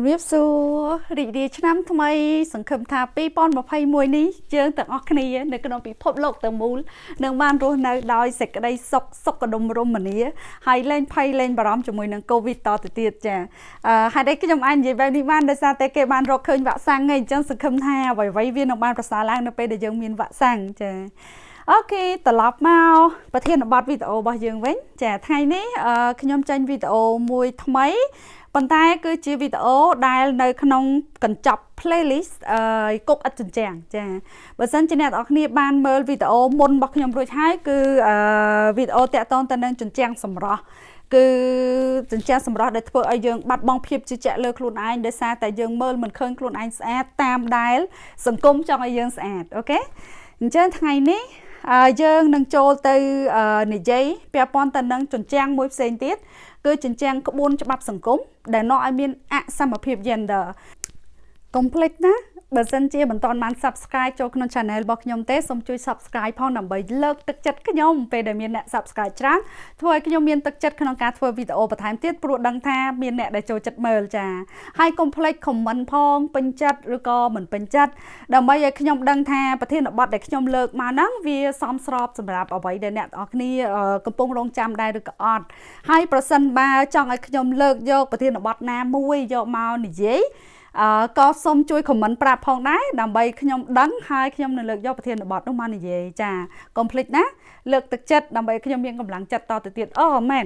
ជំរាបសួររីករាយឆ្នាំថ្មី សង្ឃឹមថា2021នេះយើងទាំងអស់គ្នានៅក្នុងពិភពលោកទាំងមូលនឹងបានរស់នៅដោយសេចក្តីសុខសុខដុមរមនាហើយលែងភ័យលែងបារម្ភជាមួយនឹង COVID តទៅទៀតចាអឺហើយខ្ញុំអាចនិយាយបែបនេះបានដោយសារតែគេបានរកឃើញវ៉ាក់សាំងឯងអញ្ចឹងសង្ឃឹមថាអ្វីៗវានឹងបានប្រសើរឡើងនៅពេលដែលយើងមានវ៉ាក់សាំងចាអូខេត្រឡប់មកប្រធានបទវីដេអូរបស់យើងវិញ ចាថ្ងៃនេះខ្ញុំចេញវីដេអូមួយថ្មី ប៉ុន្តែគឺជាវីដេអូដែលនៅក្នុងកញ្ចប់ playlist អឺគុកឥតជញ្ជាំងចាបើសិនជាអ្នកនរគ្នាបានមើលវីដេអូមុនរបស់ខ្ញុំរួចហើយគឺអឺវីដេអូតាក់ទងទៅនឹងជញ្ជាំងសម្រស់គឺចិញ្ចាសម្រស់ដែលធ្វើឲ្យយើងបាត់បង់ភាពជឿជាក់លើខ្លួនឯងដោយសារតែយើងមើលមិនឃើញខ្លួនឯងស្អាតតាមដែលសង្គមចង់ឲ្យយើងស្អាតអូខេអញ្ចឹងថ្ងៃនេះយើងនឹងចូលទៅនិយាយពាក់ព័ន្ធទៅនឹងជញ្ជាំងមួយផ្សេងទៀត គឺជញ្ជាំងក្បួនច្បាប់សង្គមដែលនាំឲ្យមានអសមភាព gender កុំភ្លេចណា បើសិនជាមិនទាន់បាន Subscribe ចូលក្នុង Channel របស់ខ្ញុំទេសូមជួយ Subscribe ផងដើម្បីលើកទឹកចិត្តខ្ញុំពេលដែលមានអ្នក Subscribe ច្រើនធ្វើឲ្យខ្ញុំមានទឹកចិត្តក្នុងការធ្វើវីដេអូបន្ថែមទៀតព្រោះដឹងថាមានអ្នកដែលចូលចិត្តមើលចាហើយកុំភ្លេច comment ផងពេញចិត្តឬក៏មិនពេញចិត្តដើម្បីឲ្យខ្ញុំដឹងថាប្រធានបទដែលខ្ញុំលើកមកហ្នឹងវាសមស្របសម្រាប់អ្វីដែលអ្នកទាំងអស់គ្នាកំពុងរងចាំដែរឬក៏អត់ហើយប្រសិនបើចង់ឲ្យខ្ញុំលើកយកប្រធានបទណាមួយយកមកនិយាយអឺ ក៏សូមជួយ comment ប្រាប់ផងដែរដើម្បីខ្ញុំដឹងហើយខ្ញុំនឹងលើកយកប្រធានបទនោះមកនិយាយចាកុំភ្លេចណាលើកទឹកចិត្តដើម្បីខ្ញុំមានកម្លាំងចិត្តតទៅទៀតអូមែន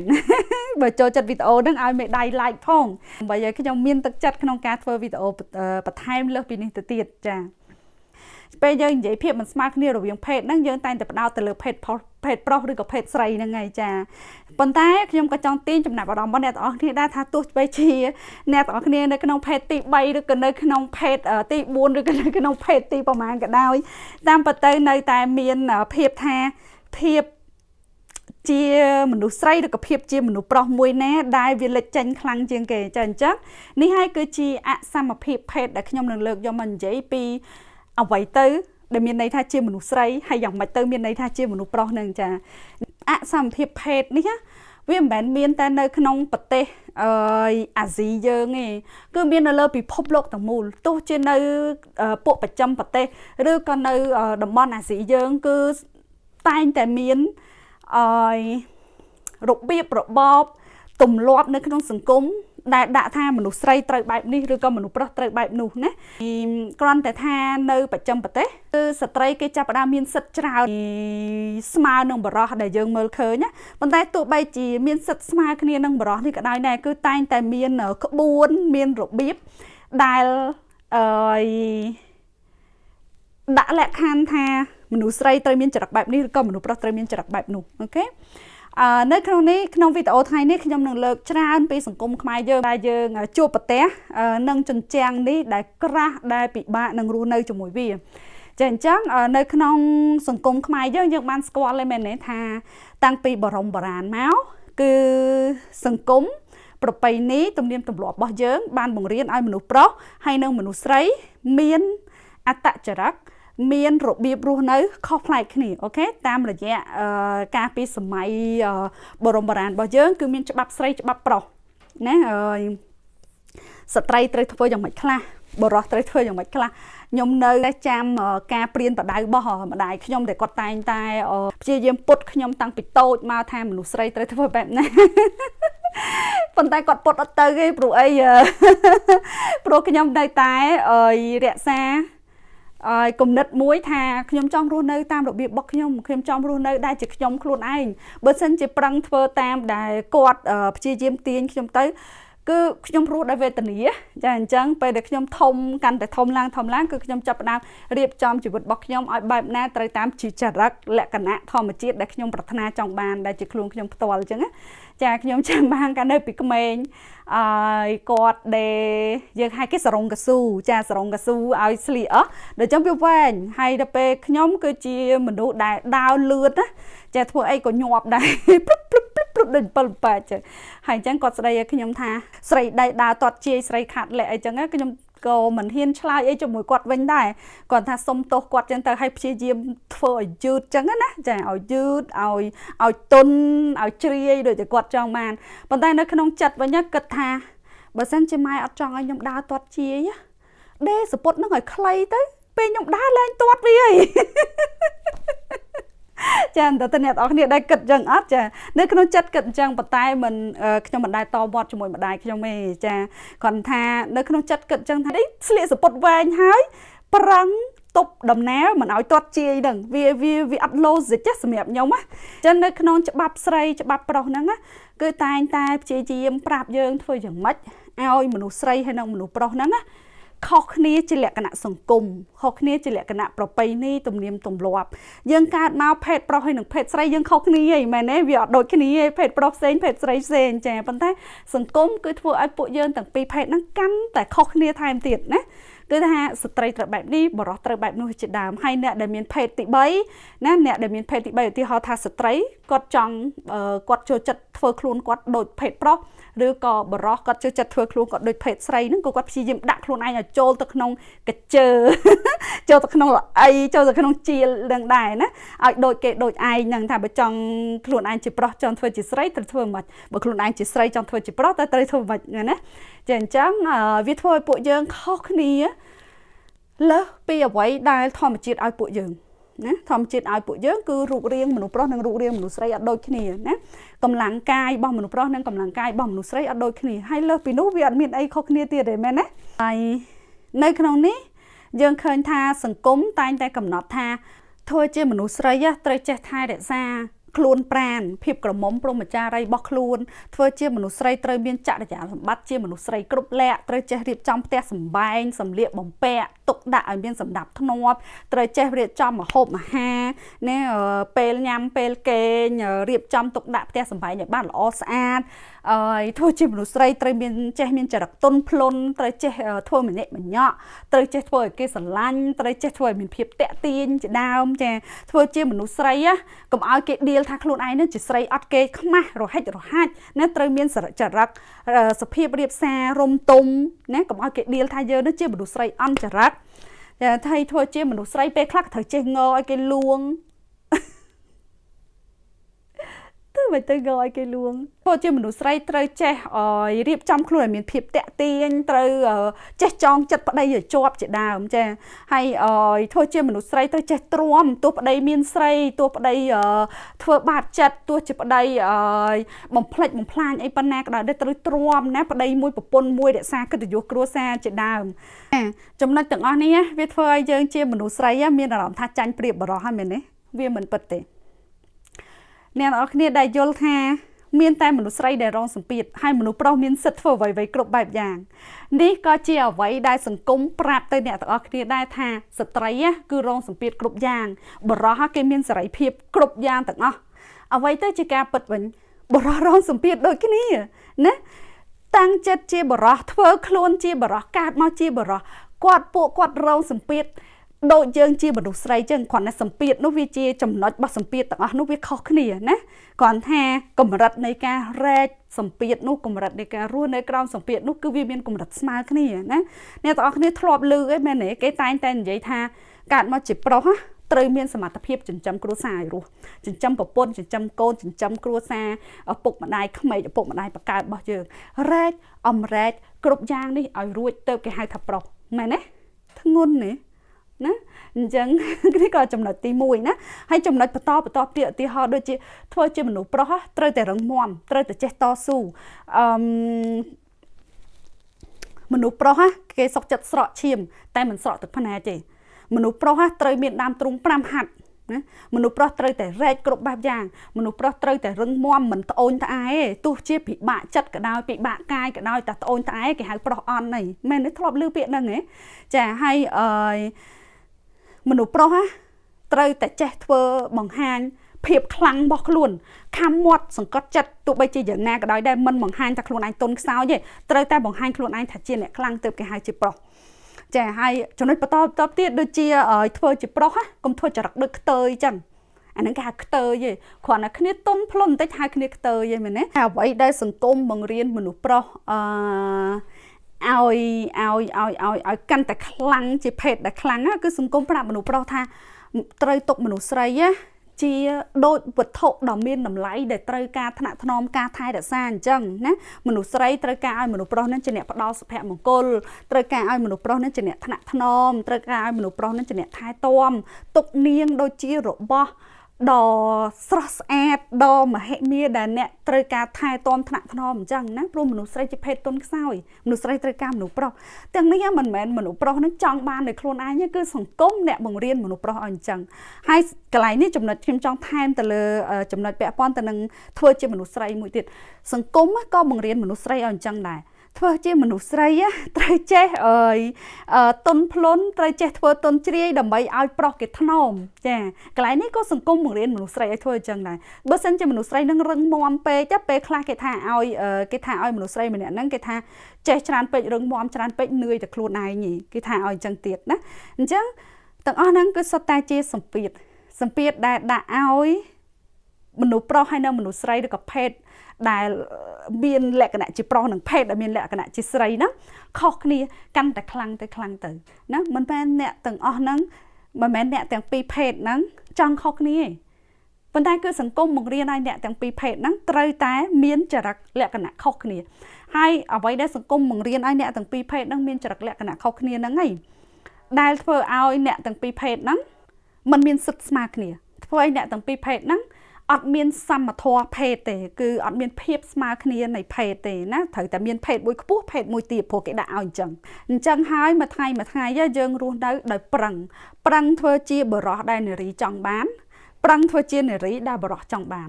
បើចូលចិត្តវីដេអូហ្នឹងឲ្យមេដៃ like ផងដើម្បីឲ្យខ្ញុំមានទឹកចិត្តក្នុងការធ្វើវីដេអូបន្ថែមលើសពីនេះទៅទៀតចា ពេលយើងនិយាយភាពមិនស្មើគ្នារវាងភេទហ្នឹងយើងតែងតែបដោតទៅលើភេទភេទប្រុសឬក៏ភេទស្រីហ្នឹងហើយចាប៉ុន្តែខ្ញុំក៏ចង់ទាញចំណាប់អារម្មណ៍របស់អ្នកទាំងអស់គ្នាដែរថាទោះបីជាអ្នកទាំងអស់គ្នានៅក្នុងភេទទី3ឬក៏នៅក្នុងភេទទី4ឬក៏នៅក្នុងភេទទីប្រហែលក៏ដោយតាមពិតទៅនៅតែមានភាពថាភាពជាមនុស្សស្រីឬក៏ភាពជាមនុស្សប្រុសមួយណាដែលវាលេចចេញខ្លាំងជាងគេចាអញ្ចឹងនេះហើយគឺជាអសមភាពភេទដែលខ្ញុំនឹងលើកយកមកនិយាយពី អ្វីទៅដែលមានន័យថាជាមនុស្សស្រីហើយយ៉ាងម៉េចទៅមានន័យថាជាមនុស្សប្រុសនឹងចាអសមភាពភេទនេះវាមិនមែនមានតែនៅក្នុងប្រទេសអឺអាស៊ីយើងទេគឺមាននៅលើពិភពលោកទាំងមូលទោះជានៅពួកប្រចាំប្រទេសឬក៏នៅតំបន់អាស៊ីយើងគឺតែងតែមានអឺរបៀបរបបទម្លាប់នៅក្នុងសង្គម ដែលដាក់ថាមនុស្សស្រីត្រូវបែបនេះឬក៏មនុស្សប្រុសត្រូវបែបនោះណាគ្រាន់តែថានៅប្រចាំប្រទេសគឺស្ត្រីគេចាប់ផ្ដើមមានសិទ្ធិច្រើនស្មើនឹងបរោះដែលយើងមើលឃើញណាប៉ុន្តែទោះបីជាមានសិទ្ធិស្មើគ្នានឹងបរោះនេះក៏ដោយដែរគឺតែងតែមានក្បួនមានរបៀបដែលអឺដាក់លក្ខខណ្ឌថាមនុស្សស្រីត្រូវមានចរិតបែបនេះឬក៏មនុស្សប្រុសត្រូវមានចរិតបែបនោះអូខេអឺ នៅក្នុងនេះក្នុងវីដេអូថ្ងៃនេះខ្ញុំនឹងលើកច្រើនពីសង្គមខ្មែរយើងដែលយើងជួបប្រទះនឹងជញ្ជាំងនេះដែលក្រាស់ដែលពិបាកនឹងរស់នៅជាមួយវាចាអញ្ចឹងនៅក្នុងសង្គមខ្មែរយើងយើងបានស្គាល់ហើយមែនទេថាតាំងពីបរមបុរាណមកគឺសង្គមប្រពៃណីទំនៀមទម្លាប់របស់យើង បានបង្រៀនឲ្យមនុស្សប្រុសហើយនិងមនុស្សស្រីមានអត្តចរិត មានរបៀបរស់នៅខុសប្លែកគ្នាអូខេតាមរយៈការពីសម័យបរមបុរាណរបស់យើង គឺមានច្បាប់ស្រីច្បាប់ប្រុសណាស្ត្រីត្រូវធ្វើយ៉ាងម៉េចខ្លះបរោះត្រូវធ្វើយ៉ាងម៉េចខ្លះខ្ញុំនៅចាំការព្រៀនបដៅរបស់ម្ដាយខ្ញុំដែលគាត់តែងតែព្យាយាមពុតខ្ញុំតាំងពីតូចមកថាមនុស្សស្រីត្រូវធ្វើបែបណាប៉ុន្តែគាត់ពុតអត់ទៅទេព្រោះអីព្រោះខ្ញុំនៅតែរក្សា ឲ្យគំនិតមួយថាខ្ញុំចង់រស់នៅតាមរបៀបរបស់ខ្ញុំខ្ញុំចង់រស់នៅដែលជាខ្ញុំខ្លួនឯងបើសិនជាប្រឹងធ្វើតាមដែលគាត់ព្យាយាមទាញខ្ញុំទៅគឺខ្ញុំរស់ដោយវេទនាចាអញ្ចឹងពេលដែលខ្ញុំធំកាន់តែធំឡើងធំឡើងគឺខ្ញុំចាប់ផ្ដើមរៀបចំជីវិតរបស់ខ្ញុំឲ្យបែបណាត្រូវតាមជាចរិតលក្ខណៈធម្មជាតិដែលខ្ញុំប្រាថ្នាចង់បានដែលជាខ្លួនខ្ញុំផ្ទាល់អញ្ចឹងណា ចាខ្ញុំចាំបានកាលនៅពីក្មេងអើយគាត់ដេយើងហៅគេសរងកស៊ូចាសរងកស៊ូឲ្យស្លៀកអស់ដល់ចឹងវាវែងហើយដល់ពេលខ្ញុំគឺជាមនុស្សដែលដើរលឿនណាចាធ្វើអីក៏ញាប់ដែរព្រឹបព្រឹបព្រឹបព្រឹបដូច7ប៉ែចឹងហើយអញ្ចឹងគាត់ស្ដីឲ្យខ្ញុំថាស្រីដៃដើរតត់ជាយស្រីខាត់លែកអីចឹងខ្ញុំ ក៏មិនហ៊ានឆ្លើយអីជាមួយគាត់វិញដែរគាត់ថាសុំទោសគាត់ចឹងទៅឲ្យព្យាយាមធ្វើឲ្យយឺតចឹងណាចាឲ្យយឺតឲ្យឲ្យទុនឲ្យជ្រាយដូចតែគាត់ចង់បានប៉ុន្តែនៅក្នុងចិត្តវិញគិតថាបើសិនជាម៉ែអត់ចង់ឲ្យខ្ញុំដើរទាត់ជាយដេសពុតនឹងឲ្យខ្លីទៅពេលខ្ញុំដើរលែងទាត់វាហើយ ចាតើតើអ្នកនរគ្នាដែរគិតចឹងអត់ចានៅក្នុងចិត្តគិតចឹងប៉ុន្តែមិនខ្ញុំមិនដែរតវត្តជាមួយម្ដាយខ្ញុំទេចាគាត់ថានៅក្នុងចិត្តគិតចឹងថានេះស្លៀកសពុតវែងហើយប្រឹងទប់ដំណើរមិនឲ្យទាត់ជាយហ្នឹងវាវាវាអត់ logic ទេសម្រាប់ខ្ញុំណាអញ្ចឹងនៅក្នុងច្បាប់ស្រីច្បាប់ប្រុសហ្នឹងណាគឺតែងតែព្យាយាមប្រាប់យើងធ្វើយ៉ាងម៉េចឲ្យមនុស្សស្រីហើយនិងមនុស្សប្រុសហ្នឹងណា ខុសគ្នាជាលក្ខណៈសង្គមខុសគ្នាជាលក្ខណៈប្រពៃណីទំនៀមទម្លាប់យើងកើតមកភេទប្រុសហើយនិងភេទស្រីយើងខុសគ្នាហីមែនទេវាអត់ដូចគ្នាទេភេទប្រុសផ្សេងភេទស្រីផ្សេងចាប៉ុន្តែសង្គមគឺធ្វើឲ្យពួកយើងទាំងពីរភេទហ្នឹងកាន់តែខុសគ្នាថែមទៀតណា គឺថាស្ត្រីត្រូវបែបនេះបរិសត្រូវបែបនោះជាដើមហើយអ្នកដែលមានភេទទី3ណាអ្នកដែលមានភេទទី3ឧទាហរណ៍ថាស្ត្រីគាត់ចង់គាត់ចូលចិត្តធ្វើខ្លួនគាត់ដូចភេទប្រុសឬក៏បរោះគាត់ចូលចិត្តធ្វើខ្លួនគាត់ដូចភេទស្រីហ្នឹងក៏គាត់ព្យាយាមដាក់ខ្លួនឯងឲ្យចូលទៅក្នុងកជើចូលទៅក្នុងល្អីចូលទៅក្នុងជាលនឹងដែរណាឲ្យដូចគេដូចឯងហ្នឹងថាបើចង់ខ្លួនឯងជាប្រុសចង់ធ្វើជាស្រីត្រូវធ្វើមិនបើខ្លួនឯងជាស្រីចង់ធ្វើជាប្រុសតើត្រូវធ្វើមិនណា ចាអញ្ចឹងវាធ្វើឲ្យពួកយើងខុសគ្នាលើសពីអ្វីដែលធម្មជាតិឲ្យពួកយើងណាធម្មជាតិឲ្យពួកយើងគឺរូបរាងមនុស្សប្រុសនិងរូបរាងមនុស្សស្រីអត់ដូចគ្នាណាកម្លាំងកាយរបស់មនុស្សប្រុសនិងកម្លាំងកាយរបស់មនុស្សស្រីអត់ដូចគ្នាហើយលើសពីនោះវាអត់មានអីខុសគ្នាទៀតទេមែនណាហើយនៅក្នុងនេះយើងឃើញថាសង្គមតែងតែកំណត់ថាធ្វើជាមនុស្សស្រីត្រូវចេះថែរក្សា ខ្លួនប្រានភាពក្រមុំព្រមចារីរបស់ខ្លួនធ្វើជាមនុស្សស្រីត្រូវមានចរិយាសម្បត្តិជាមនុស្សស្រីគ្រប់លក្ខត្រូវចេះរៀបចំផ្ទះសម្បែងសម្លៀកបំពាក់ទុកដាក់ឲ្យមានសម្ដាប់ធ្នាប់ត្រូវចេះរៀបចំម្ហូបអាហារណាពេលញ៉ាំពេលគេងរៀបចំទុកដាក់ផ្ទះសម្បែងឲ្យបានល្អស្អាត អឺធ្វើជាមនុស្សស្រីត្រូវមានចេះមានចរិតទន់ភ្លន់ត្រូវចេះធ្វើម្នាក់ម្នាក់ត្រូវចេះធ្វើឲ្យគេស្រឡាញ់ត្រូវចេះធ្វើឲ្យមានភាពតាក់ទាញជាដើមចាធ្វើជាមនុស្សស្រីកុំឲ្យគេដៀលថាខ្លួនឯងនឹងជាស្រីអត់គេខ្មាស់រហិចរហាច់ណាត្រូវមានចរិតសភាពរៀបសាររំទុំណាកុំឲ្យគេដៀលថាយើងនឹងជាមនុស្សស្រីអន់ចរិតតែថៃធ្វើជាមនុស្សស្រីពេលខ្លះត្រូវចេះងឲ្យគេលួងទៅ មិនទៅកឲ្យគេលួងព្រោះជាមនុស្សស្រីត្រូវចេះរៀបចំខ្លួនឲ្យមានភាពតាក់ទាញត្រូវចេះចងចិត្តប្តីឲ្យជាប់ជាដើមចាហើយធ្វើជាមនុស្សស្រីត្រូវចេះទ្រាំទោះប្តីមានស្រីទោះប្តីធ្វើបាបចិត្តទោះជាប្តីបំផ្លិចបំផ្លាញអីប៉ុណ្ណាក៏ដោយត្រូវទ្រាំណាប្តីមួយប្រពន្ធមួយរក្សាកិត្តិយសគ្រួសារជាដើមចំណុចទាំងអស់នេះវាធ្វើឲ្យយើងជាមនុស្សស្រីមានអារម្មណ៍ថាចាញ់ប្រៀបបរោះហើយមែនទេវាមិនពិតទេ អ្នកនរគ្នាដែលយល់ថាមានតែមនុស្សស្រីដែលរងសម្ពាធហើយមនុស្សប្រុសមានសិទ្ធិធ្វើអ្វីៗគ្រប់បែបយ៉ាងនេះក៏ជាអ្វីដែលសង្គមប្រាប់ទៅអ្នកទាំងអស់គ្នាដែរថាស្ត្រីគឺរងសម្ពាធគ្រប់យ៉ាងបរោះគេមានសេរីភាពគ្រប់យ៉ាងទាំងអស់អ្វីទៅជាការពិតវិញបរោះរងសម្ពាធដូចគ្នាណាតាំងចិត្តជាបរោះធ្វើខ្លួនជាបរោះកើតមកជាបរោះគាត់ពួកគាត់រងសម្ពាធ ដូចយើងជាមនុស្សស្រីចឹងគ្រាន់តែសម្ពាធនោះវាជាចំណុចរបស់សម្ពាធទាំងអស់នោះវាខុសគ្នាណាគ្រាន់ថាកម្រិតនៃការរែកសម្ពាធនោះកម្រិតនៃការរស់នៅក្រោមសម្ពាធនោះគឺវាមានកម្រិតស្មើគ្នាណាអ្នកទាំងអស់គ្នាធ្លាប់ឮអីមែនទេគេតែងតែនិយាយថាកើតមកជាប្រុសត្រូវមានសមត្ថភាពចិញ្ចឹមគ្រួសារឲ្យរស់ចិញ្ចឹមប្រពន្ធចិញ្ចឹមកូនចិញ្ចឹមគ្រួសារឪពុកម្ដាយក្មេកឪពុកម្ដាយបកើតរបស់យើងរែកអំរែកគ្រប់យ៉ាងនេះឲ្យរួចទៅគេហៅថាប្រុសមែនទេធ្ងន់ទេ ណាអញ្ចឹងនេះក៏ចំណុចទី1ណាហើយចំណុចបន្តបន្តទៀតឧទាហរណ៍ដូចជាធ្វើជាមនុស្សប្រុសត្រូវតែរឹងមាំត្រូវតែចេះតស៊ូអឺមនុស្សប្រុសគេសុកចិត្តស្រក់ឈាម តែមិនស្រក់ទឹកភ្នែកទេមនុស្សប្រុសត្រូវមានដើមទ្រូង5ហាត់ណាមនុស្សប្រុសត្រូវតែរែកគ្រប់បែបយ៉ាងមនុស្សប្រុសត្រូវតែរឹងមាំមិនត្អូញត្អែទោះជាពិបាកចិត្តក៏ដោយពិបាកកាយក៏ដោយតែត្អូញត្អែគេហៅប្រុសអន់ហ្នឹងមែនទេធ្លាប់ឮពាក្យហ្នឹងហ៎ចាហើយអឺ មនុស្សប្រុសត្រូវតែចេះធ្វើបង្ហាញភាពខ្លាំងរបស់ខ្លួនខំមាត់សង្កត់ចិត្តទោះបីជាយ៉ាងណាក៏ដោយដែរមិនបង្ហាញតែខ្លួនឯងទុនខ្សោយទេត្រូវតែបង្ហាញខ្លួនឯងថាជាអ្នកខ្លាំងទើបគេហៅជាប្រុសចាហើយចំណុចបន្តបន្តទៀតដូចជាធ្វើជាប្រុសកុំធ្វើចរិតដូចខ្ទើយចឹងអាហ្នឹងគេហៅខ្ទើយទេគ្រាន់តែគ្នាទុនភ្លុនបន្តិចហៅគ្នាខ្ទើយទេមែនទេអ្វីដែលសង្គមបង្រៀនមនុស្សប្រុសអឺ ឲ្យឲ្យឲ្យឲ្យឲ្យកាន់តែខ្លាំងជាភេទដែលខ្លាំងគឺសង្គមប្រាប់មនុស្សប្រុសថាត្រូវຕົកមនុស្សស្រីជាដូចវត្ថុដ៏មានតម្លៃដែលត្រូវការថ្នាក់ថ្នមការថែរក្សាអញ្ចឹងណាមនុស្សស្រីត្រូវការឲ្យមនុស្សប្រុសនឹងជាអ្នកផ្ដល់សុភមង្គលត្រូវការឲ្យមនុស្សប្រុសនឹងជាអ្នកថ្នាក់ថ្នមត្រូវការឲ្យមនុស្សប្រុសនឹងជាអ្នកថែទាំទុកនាងដូចជារបស់ ដ៏ស្រស់ស្អាតដ៏មហិមាដែលអ្នកត្រូវការថែទាំថ្នាក់ថ្នមអញ្ចឹងណាព្រោះមនុស្សស្រីជាភេទទុនខ្សោយមនុស្សស្រីត្រូវការមនុស្សប្រុសទាំងនេះមិនមែនមនុស្សប្រុសនឹងចង់បាននៅខ្លួនឯងទេគឺសង្គមអ្នកបង្រៀនមនុស្សប្រុសឲ្យអញ្ចឹងហើយកន្លែងនេះចំណុចខ្ញុំចង់ថែមទៅលើចំណុចពាក់ព័ន្ធទៅនឹងធ្វើជាមនុស្សស្រីមួយទៀតសង្គមក៏បង្រៀនមនុស្សស្រីឲ្យអញ្ចឹងដែរ ធ្វើជាមនុស្សស្រីត្រូវចេះអើយតុនភ្លុនត្រូវចេះធ្វើតុនជ្រាយដើម្បីឲ្យប្រុសគេថ្នមចាកន្លែងនេះក៏សង្គមបង្រៀនមនុស្សស្រីឲ្យធ្វើអញ្ចឹងដែរបើសិនជាមនុស្សស្រីនឹងរឹងមាំពេកទៅពេលខ្លះគេថាឲ្យគេថាឲ្យមនុស្សស្រីម្នាក់ហ្នឹងគេថាចេះច្រើនពេករឹងមាំច្រើនពេកនឿយតែខ្លួនឯងគេថាឲ្យអញ្ចឹងទៀតណាអញ្ចឹងទាំងអស់ហ្នឹងគឺសុទ្ធតែជាសម្ពាធសម្ពាធដែលដាក់ឲ្យ មនុស្សប្រុសហើយនៅមនុស្សស្រីឬក៏ភេទដែលមានលក្ខណៈជាប្រុសនិងភេទដែលមានលក្ខណៈជាស្រីហ្នឹងខុសគ្នាកាន់តែខ្លាំងទៅខ្លាំងទៅណាមិនមែនអ្នកទាំងអស់ហ្នឹងមិនមែនអ្នកទាំងពីរភេទហ្នឹងចង់ខុសគ្នាទេប៉ុន្តែគឺសង្គមបង្រៀនឲ្យអ្នកទាំងពីរភេទហ្នឹងត្រូវតែមានចរិតលក្ខណៈខុសគ្នាហើយអ្វីដែលសង្គមបង្រៀនឲ្យអ្នកទាំងពីរភេទហ្នឹងមានចរិតលក្ខណៈខុសគ្នាហ្នឹងឯងដែលធ្វើឲ្យអ្នកទាំងពីរភេទហ្នឹងมันមានសិទ្ធិស្មើគ្នាធ្វើឲ្យអ្នកទាំងពីរភេទហ្នឹង អត់មានសមធម៌ភេទទេគឺអត់មានភាពស្មើគ្នានៃភេទទេណាត្រូវតែមានភេទមួយខ្ពស់ភេទមួយទាបព្រោះគេដាក់ឲ្យអញ្ចឹងអញ្ចឹងហើយមួយថ្ងៃមួយថ្ងៃយើងរស់នៅដោយប្រឹងប្រឹងធ្វើជាបរោះដែលនារីចង់បាន ប្រឹងធ្វើជានារីដែលបរោះចង់បាន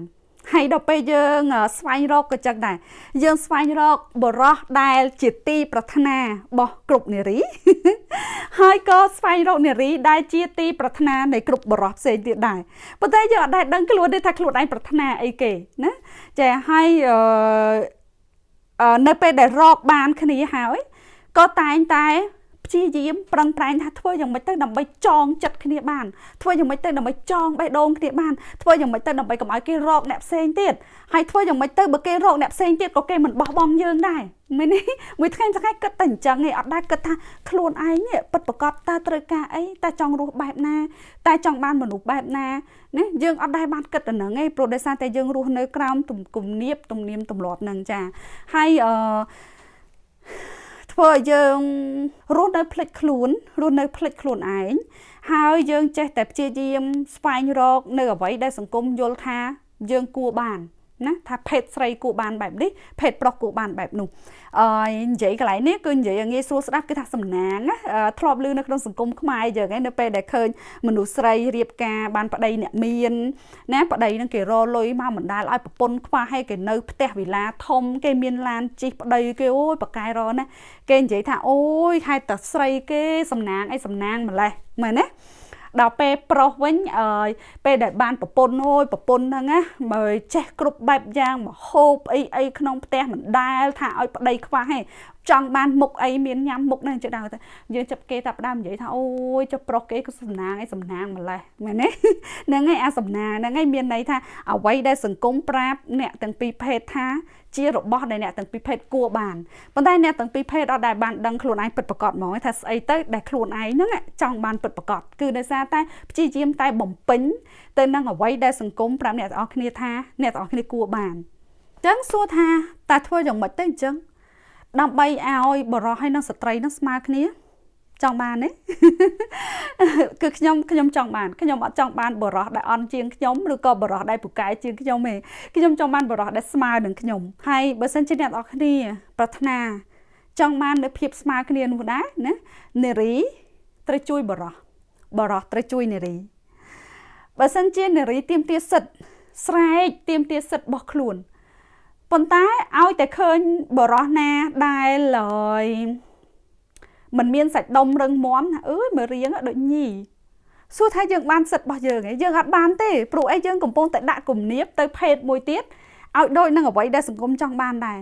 ហើយដល់ពេលយើងស្វែងរកក៏ចឹងដែរយើងស្វែងរកបរោះដែលជាទីប្រាថ្នារបស់គ្រប់នារី ហើយក៏ស្វែងរកនារីដែលជាទីប្រាថ្នានៃគ្រប់បរោះផ្សេងទៀតដែរប៉ុន្តែយើងអត់ដែលដឹងខ្លួនទេថាខ្លួនឯងប្រាថ្នាអីគេណាចាហើយអឺនៅពេលដែលរកបានគ្នាហើយក៏តែងតែ ព្យាយាមប្រឹងប្រែងថាធ្វើយ៉ាងម៉េចទៅដើម្បីចងចិត្តគ្នាបានធ្វើយ៉ាងម៉េចទៅដើម្បីចងបេះដូងគ្នាបានធ្វើយ៉ាងម៉េចទៅដើម្បីកុំឲ្យគេរកអ្នកផ្សេងទៀតហើយធ្វើយ៉ាងម៉េចទៅបើគេរកអ្នកផ្សេងទៀតក៏គេមិនបោះបង់យើងដែរមែនទេមួយថ្ងៃថ្ងៃគិតតែអញ្ចឹងឯងអត់ដែរគិតថាខ្លួនឯងនេះពិតប្រកបតើត្រូវការអីតើចង់រស់បែបណាតើចង់បានមនុស្សបែបណាណាយើងអត់ដែរបានគិតទៅហ្នឹងឯងព្រោះដោយសារតែយើងរស់នៅក្រោមទំគុំនៀបទំនៀមទម្លាប់ហ្នឹងចាហើយអឺ ធ្វើឲ្យយើងរស់នៅផ្លិចខ្លួនរស់នៅផ្លិចខ្លួនឯងហើយយើងចេះតែព្យាយាមស្វែងរក នៅអ្វីដែលសង្គមយល់ថាយើងគួរបាន ណាថាភេទស្រីគួរបានបែបនេះភេទប្រុសគួរបានបែបនោះអឺនិយាយកន្លែងនេះគឺនិយាយងាយស្រួលស្ដាប់គឺថាសំណាងណាធ្លាប់ឮនៅក្នុងសង្គមខ្មែរយើងឯងនៅពេលដែលឃើញមនុស្សស្រីរៀបការបានប្តីអ្នកមានណាប្តីនឹងគេរលុយមកបណ្ដាលឲ្យប្រពន្ធខ្វះឲ្យគេនៅផ្ទះវិឡាធំគេមានឡានជិះប្តីគេអូយប៉កែរណាគេនិយាយថាអូយខែតស្រីគេសំណាងអីសំណាងម្លេះមែនទេ ដល់ពេលប្រុសវិញអើយពេលដែលបានប្រពន្ធអូយប្រពន្ធហ្នឹងណាមើលចេះគ្រប់បែបយ៉ាងមកហូបអីអីក្នុងផ្ទះមិនដែលថាឲ្យប្តីខ្វះទេ ចង់បានមុខអីមានញ៉ាំមុខហ្នឹងចឹងដែរយើងចាប់គេតាផ្ដើមនិយាយថាអូយចុះប្រុសគេក៏សំណាងឯសំណាងម្លេះមែនទេហ្នឹងឯងអាសំណាងហ្នឹងឯងមានន័យថាអ្វីដែលសង្គមប្រាប់អ្នកទាំងពីរភេទថាជារបស់ដែលអ្នកទាំងពីរភេទគួរបានប៉ុន្តែអ្នកទាំងពីរភេទអត់ដែលបានដឹងខ្លួនឯងពិតប្រាកដហ្មងថាស្អីទៅដែលខ្លួនឯងហ្នឹងចង់បានពិតប្រាកដគឺដោយសារតែព្យាយាមតែបំពេញទៅនឹងអ្វីដែលសង្គមប្រាប់អ្នកទាំងអស់គ្នាថាអ្នកទាំងអស់គ្នាគួរបានអញ្ចឹងសួរថាតើធ្វើយ៉ាងម៉េចទៅអញ្ចឹង ដើម្បីឲ្យបរិសុទ្ធហើយនិងស្ត្រីនឹងស្មើគ្នាចង់បានទេគឺខ្ញុំខ្ញុំចង់បានខ្ញុំអត់ចង់បានបរោះដែលអន់ជាងខ្ញុំឬក៏បរោះដែលពូកែជាងខ្ញុំទេខ្ញុំចង់បានបរោះដែលស្មើនឹងខ្ញុំហើយបើសិនជាអ្នកនរគ្នា ប្រាថ្នាចង់បាននូវភាពស្មើគ្នានោះដែរណានារីត្រូវជួយបរោះបរោះត្រូវជួយនារីបើសិនជានារីទៀមទាសិទ្ធស្រែកទៀមទាសិទ្ធរបស់ខ្លួន ប៉ុន្តែឲ្យតែឃើញបរោះណាដែលឡើយมันមានសាច់ដុំរឹងមាំណាអើយមើលរៀងដូចញីសួរថាយើងបានសិទ្ធរបស់យើងឯងយើងអត់បានទេព្រោះអីយើងកំពុងតែដាក់គំនាបទៅភេទមួយទៀតឲ្យដូចនឹងអ្វីដែលសង្គមចង់បានដែរ